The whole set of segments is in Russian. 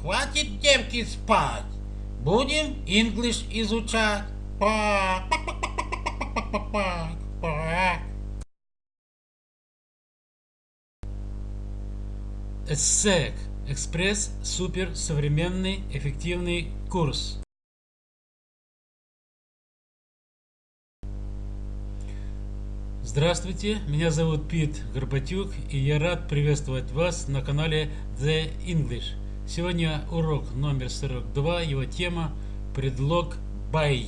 Хватит девки спать. Будем English изучать. ESSEC – Экспресс Супер Современный Эффективный Курс. Здравствуйте, меня зовут Пит Горбатюк и я рад приветствовать вас на канале The English. Сегодня урок номер 42, его тема предлог by.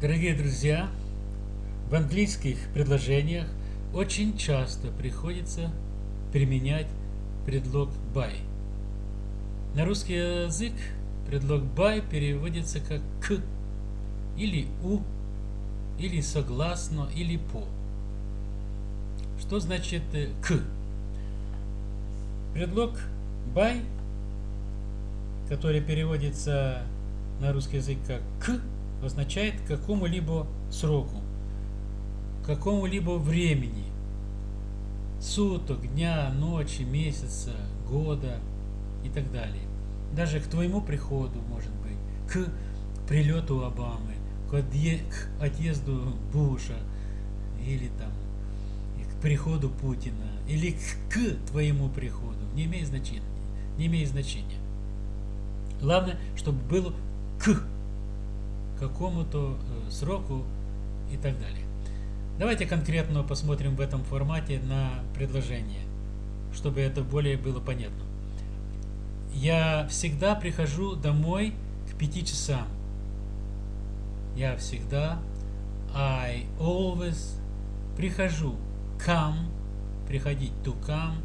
Дорогие друзья, в английских предложениях очень часто приходится применять предлог by. На русский язык предлог by переводится как к или у, или согласно, или по. Что значит э, к? Предлог by, который переводится на русский язык как к, означает какому-либо сроку какому-либо времени, суток, дня, ночи, месяца, года и так далее. Даже к твоему приходу, может быть, к прилету Обамы, к, отъе к отъезду Буша или там к приходу Путина или к, к твоему приходу. Не имеет значения. Не имеет значения. Главное, чтобы было к какому-то э, сроку и так далее. Давайте конкретно посмотрим в этом формате на предложение, чтобы это более было понятно. Я всегда прихожу домой к пяти часам. Я всегда, I always, прихожу, come, приходить, to come,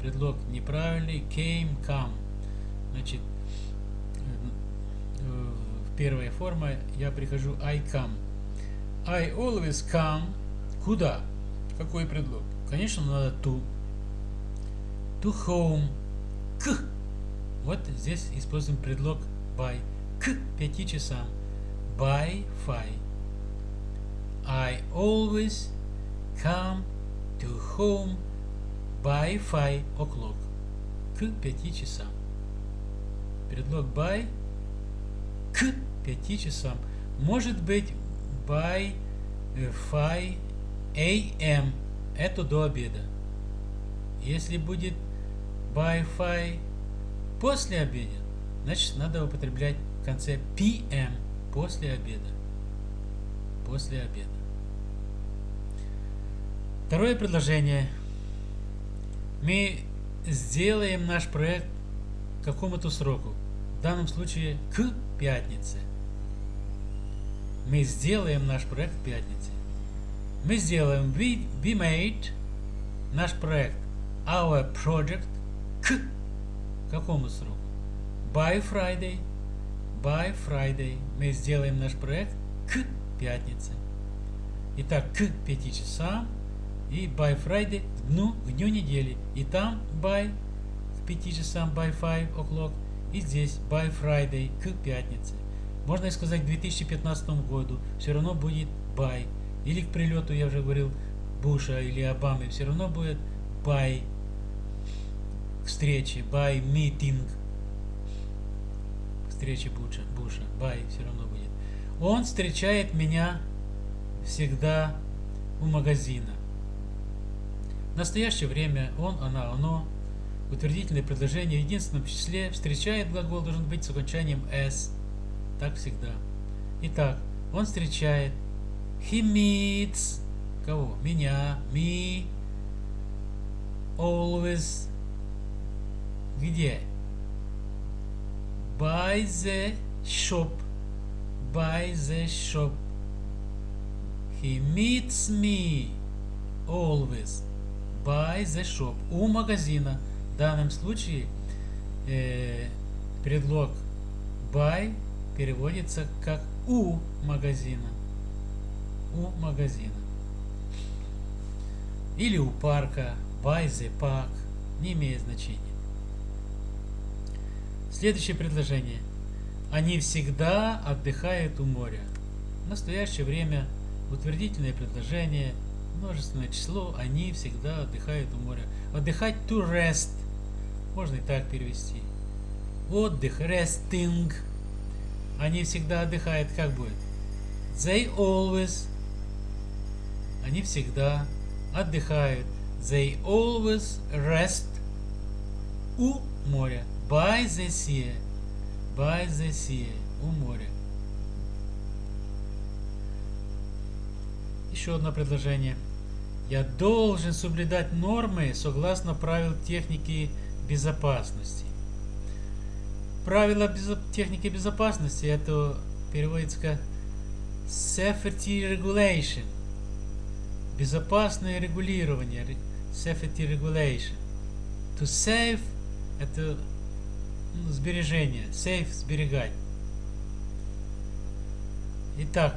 предлог неправильный, came, come. Значит, э, первая форма, я прихожу, I come. I always come Куда? Какой предлог? Конечно, надо to. To home. К. Вот здесь используем предлог by. К пяти часам. By five. I always come to home by five o'clock. К пяти часам. Предлог by к пяти часам. Может быть by five AM это до обеда. Если будет Wi-Fi после обеда, значит надо употреблять в конце PM после обеда. После обеда. Второе предложение. Мы сделаем наш проект к какому-то сроку. В данном случае к пятнице. Мы сделаем наш проект в пятнице мы сделаем we, we made наш проект our project к какому сроку? By Friday. By Friday. Мы сделаем наш проект к пятнице. Итак, к 5 часам и by Friday к дню, к дню недели. И там by к 5 часам by 5 o'clock. И здесь by Friday к пятнице. Можно и сказать к 2015 году. Все равно будет by или к прилету, я уже говорил, Буша или Обамы, все равно будет by к встрече, by meeting, к встрече Буша, Буша, by все равно будет. Он встречает меня всегда у магазина. В настоящее время он, она, оно, утвердительное предложение в единственном числе встречает глагол должен быть с окончанием s. Так всегда. Итак, он встречает He meets кого? Меня, me, always. Где? By the shop. By the shop. He meets me always by the shop. У магазина. В данном случае э, предлог by переводится как у магазина у магазина. Или у парка, by the park, не имеет значения. Следующее предложение. Они всегда отдыхают у моря. В настоящее время утвердительное предложение, множественное число, они всегда отдыхают у моря. Отдыхать to rest. Можно и так перевести. Отдых, resting. Они всегда отдыхают, как будет? They always. Они всегда отдыхают. They always rest у моря. By the sea. By the sea. У моря. Еще одно предложение. Я должен соблюдать нормы согласно правил техники безопасности. Правила безо техники безопасности это переводится как safety regulation. Безопасное регулирование. Safety regulation. To save это ну, сбережение. Save сберегать. Итак,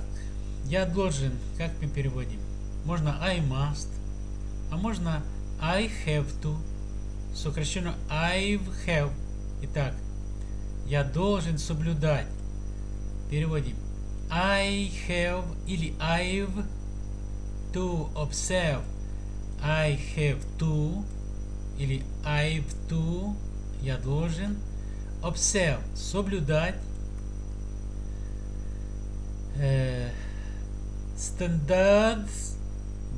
я должен, как мы переводим? Можно I must, а можно I have to, сокращенно I've have. Итак, я должен соблюдать. Переводим. I have или I've to observe. I have to или I've to я должен observe соблюдать э, standards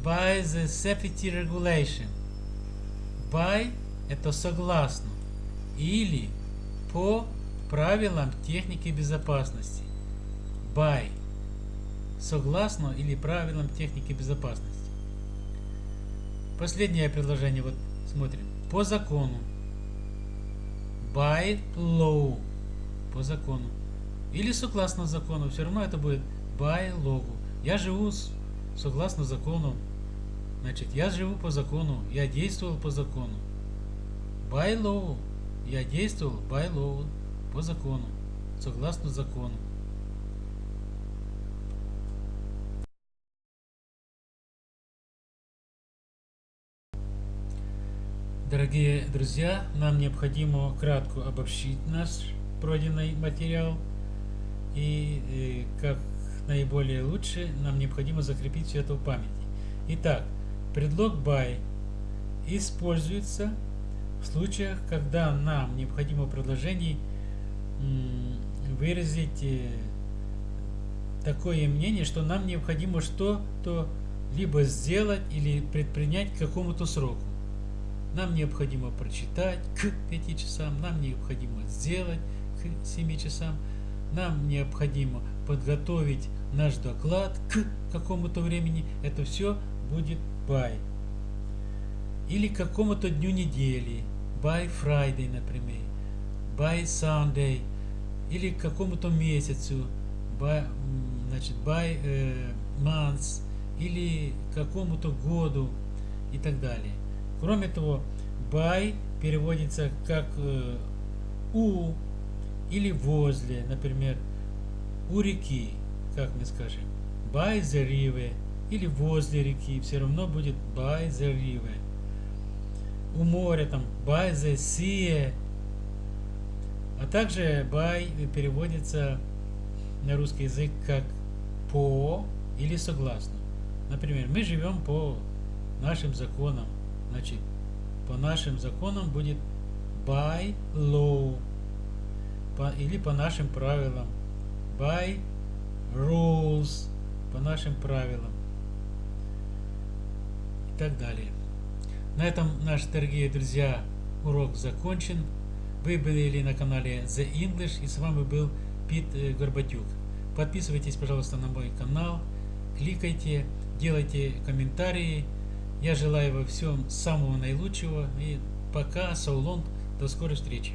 by the safety regulation. By это согласно или по правилам техники безопасности. By согласно или правилам техники безопасности. Последнее предложение, вот смотрим. По закону. By law. По закону. Или согласно закону. Все равно это будет by law. Я живу согласно закону. Значит, я живу по закону. Я действовал по закону. By law. Я действовал by law. По закону. Согласно закону. Дорогие друзья, нам необходимо кратко обобщить наш пройденный материал и, и как наиболее лучше нам необходимо закрепить все это в памяти. Итак, предлог by используется в случаях, когда нам необходимо в предложении выразить э, такое мнение, что нам необходимо что-то либо сделать или предпринять к какому-то сроку. Нам необходимо прочитать к 5 часам, нам необходимо сделать к 7 часам, нам необходимо подготовить наш доклад к какому-то времени. Это все будет by. Или к какому-то дню недели. By Friday, например. By Sunday. Или к какому-то месяцу. By, значит, by э, months. Или к какому-то году и так далее. Кроме того, by переводится как э, у или возле, например, у реки, как мы скажем, by the river или возле реки, все равно будет by the river. У моря там by the sea, а также by переводится на русский язык как по или согласно. Например, мы живем по нашим законам, значит, по нашим законам будет by law по, или по нашим правилам by rules по нашим правилам и так далее. На этом, наши дорогие друзья, урок закончен. Вы были на канале The English и с вами был Пит э, Горбатюк. Подписывайтесь, пожалуйста, на мой канал, кликайте, делайте комментарии. Я желаю вам всем самого наилучшего и пока, long, до скорой встречи.